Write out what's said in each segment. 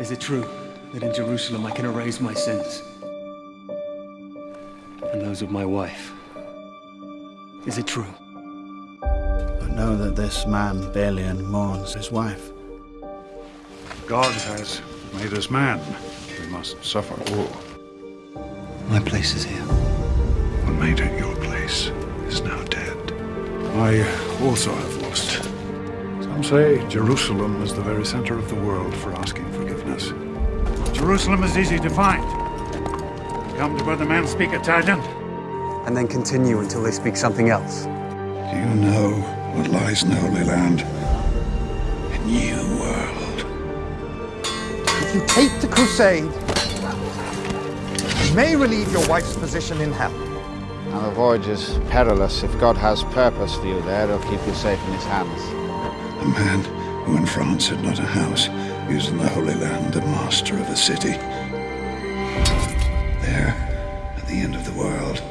Is it true that in Jerusalem I can erase my sins? And those of my wife? Is it true? But know that this man, Balian, mourns his wife. God has made us man. We must suffer all. My place is here. What made it your place is now dead. I also have lost. Some say Jerusalem is the very center of the world for asking forgiveness. Jerusalem is easy to find. Come to where the men speak Italian. And then continue until they speak something else. Do you know what lies in the Holy Land? A new world. If you take the crusade, you may relieve your wife's position in hell. Now the voyage is perilous. If God has purpose for you there, he'll keep you safe in his hands. A man who in France had not a house, is in the Holy Land, the master of a city. There, at the end of the world,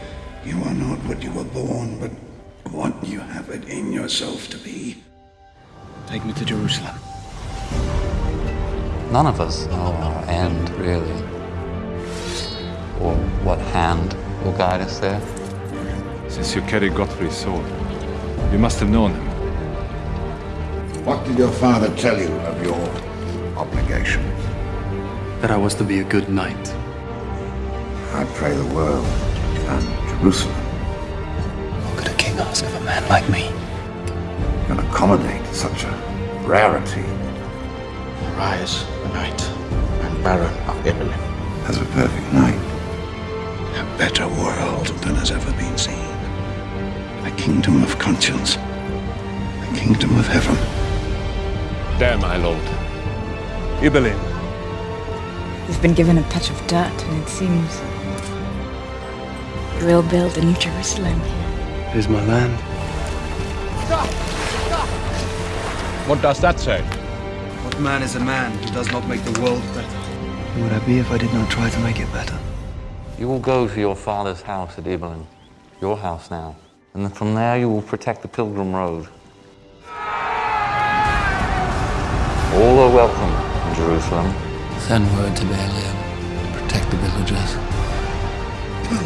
you are not what you were born, but what you have it in yourself to be. Take me to Jerusalem. None of us know our end, really. Or what hand will guide us there. Since you carry Godfrey's sword, you must have known him. What did your father tell you of your obligation? That I was to be a good knight. I pray the world and Jerusalem What could a king ask of a man like me? can accommodate such a rarity Rise, the knight, and Baron of Italy. as a perfect knight. A better world than has ever been seen. A kingdom of conscience. A kingdom of heaven. There, my lord. Ibelin. You've been given a touch of dirt, and it seems you will build a new Jerusalem here. Here's my land. Stop! Stop! What does that say? What man is a man who does not make the world better? Who would I be if I did not try to make it better? You will go to your father's house at Ibelin, your house now. And from there you will protect the pilgrim road. All are welcome in Jerusalem. Send word to Balian to protect the villagers.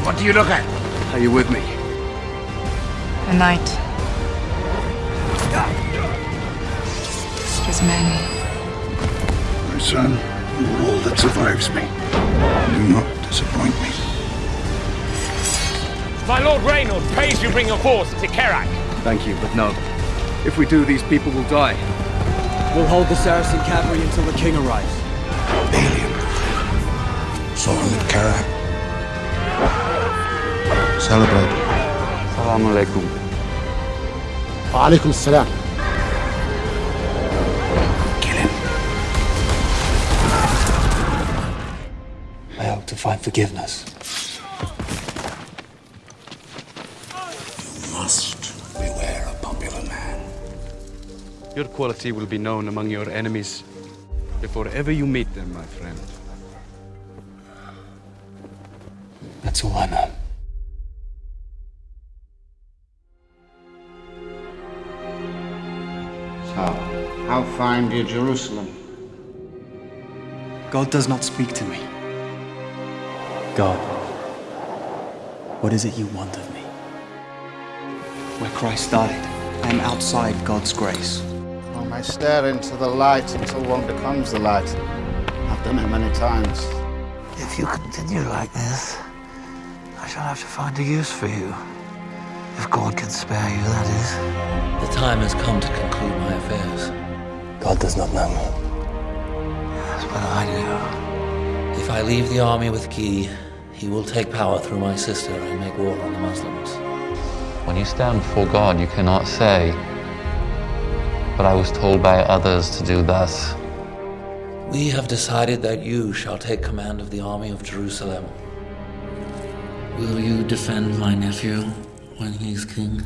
What do you look at? Are you with me? A knight. His men. My son, you are all that survives me. Do not disappoint me. My Lord Reynald prays you bring your force to Kerak. Thank you, but no. If we do, these people will die. We'll hold the Saracen cavalry until the king arrives. Alien. Sohmet Karak. Celebrate. Assalamu alaikum. Wa alaikum assalam. Kill him. I hope to find forgiveness. Your quality will be known among your enemies before ever you meet them, my friend. That's all I know. So, how find you Jerusalem? God does not speak to me. God, what is it you want of me? Where Christ died, I am outside God's grace. One may stare into the light until one becomes the light. I've done it many times. If you continue like this, I shall have to find a use for you. If God can spare you, that is. The time has come to conclude my affairs. God does not know me. Yes, but I do. If I leave the army with Guy, he will take power through my sister and make war on the Muslims. When you stand before God, you cannot say, But I was told by others to do thus. We have decided that you shall take command of the army of Jerusalem. Will you defend my nephew when he's king?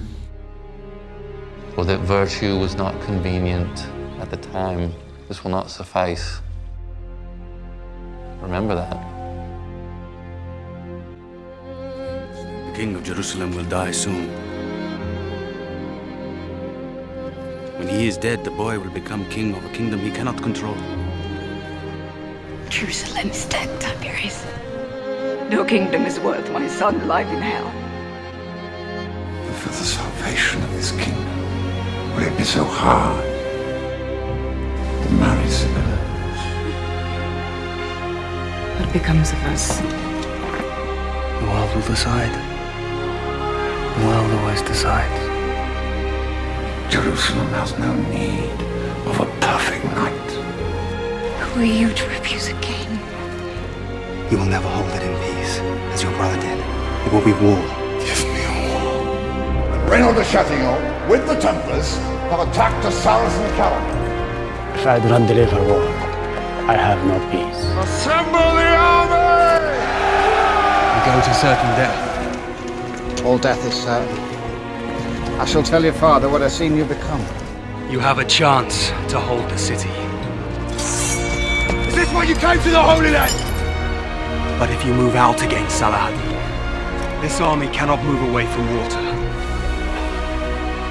or that virtue was not convenient at the time. This will not suffice. Remember that. The king of Jerusalem will die soon. When he is dead, the boy will become king of a kingdom he cannot control. Jerusalem is dead, Tiberias. No kingdom is worth my son alive in hell. For the salvation of this kingdom, will it be so hard to marry Sibylla? What becomes of us? The world will decide. The world always decides. Jerusalem has no need of a perfect knight. Who are you to refuse a king? You will never hold it in peace, as your brother did. It will be war. Give me a war. And Renaud de Chatillon, with the Templars, have attacked a Saracen camp. If I do not deliver war, I have no peace. Assemble the army! We go to certain death. All death is certain. I shall tell your father what I've seen you become. You have a chance to hold the city. Is this why you came to the Holy Land? But if you move out against Saladin, this army cannot move away from water.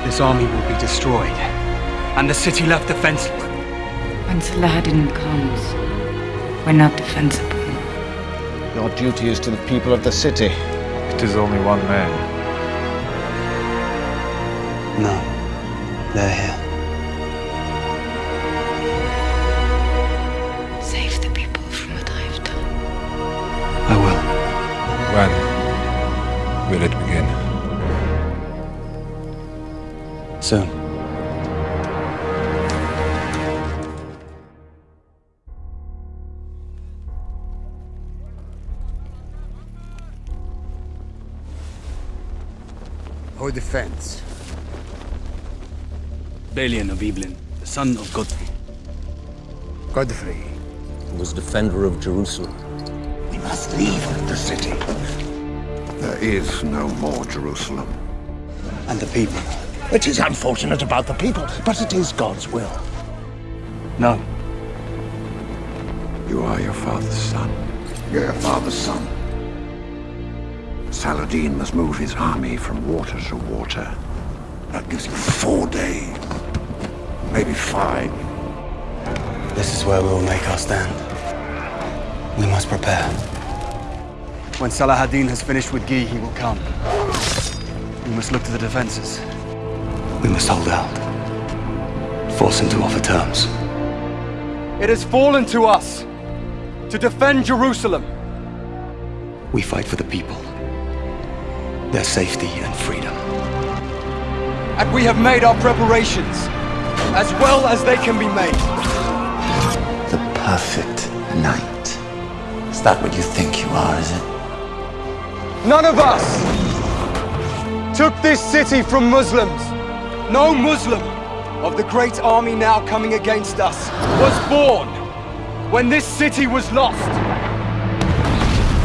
This army will be destroyed, and the city left defenseless. When Saladin comes, we're not defensible. Your duty is to the people of the city. It is only one man. No, they're here. Save the people from what I've done. I will. When will it begin? Soon. Our defense. Balian of Ibelin, the son of Godfrey. Godfrey was defender of Jerusalem. We must leave the city. There is no more Jerusalem. And the people. It is unfortunate about the people, but it is God's will. No. You are your father's son. You're your father's son. Saladin must move his army from water to water. That gives you four days. Maybe five. This is where we will make our stand. We must prepare. When Saladin has finished with Guy, he will come. We must look to the defenses. We must hold out. Force him to offer terms. It has fallen to us to defend Jerusalem. We fight for the people, their safety and freedom. And we have made our preparations as well as they can be made. The perfect knight. Is that what you think you are, is it? None of us took this city from Muslims. No Muslim of the great army now coming against us was born when this city was lost.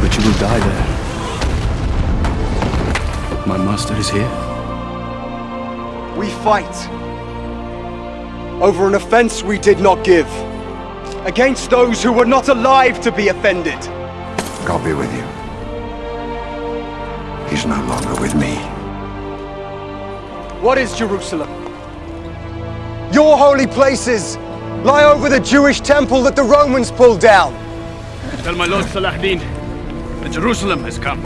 But you will die there. My master is here. We fight over an offense we did not give, against those who were not alive to be offended. God be with you. He's no longer with me. What is Jerusalem? Your holy places lie over the Jewish temple that the Romans pulled down. Tell my lord Saladin that Jerusalem has come.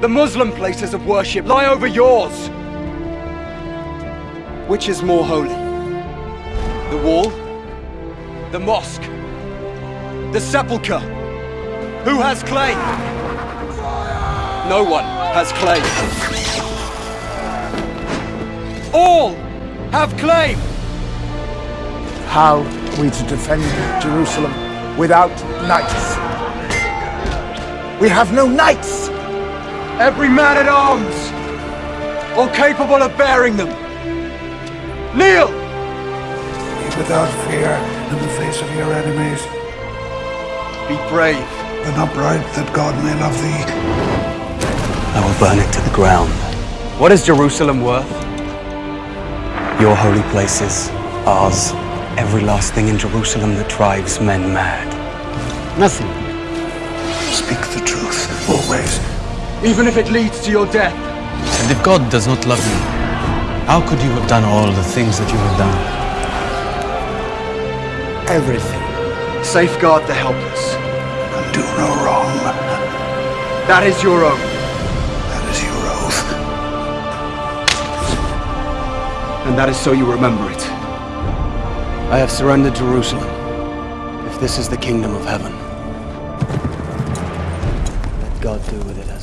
The Muslim places of worship lie over yours. Which is more holy? The wall? The mosque? The sepulchre? Who has claim? No one has claim. All have claim. How are we to defend Jerusalem without knights? We have no knights! Every man at arms, or capable of bearing them. Kneel! Be without fear in the face of your enemies. Be brave. And upright that God may love thee. I will burn it to the ground. What is Jerusalem worth? Your holy places, ours, every last thing in Jerusalem that drives men mad. Nothing. Speak the truth, always. Even if it leads to your death. And if God does not love you, how could you have done all the things that you have done? Everything Safeguard the helpless. And do no wrong. That is your oath. That is your oath. And that is so you remember it. I have surrendered Jerusalem. If this is the kingdom of heaven, let God do with it as he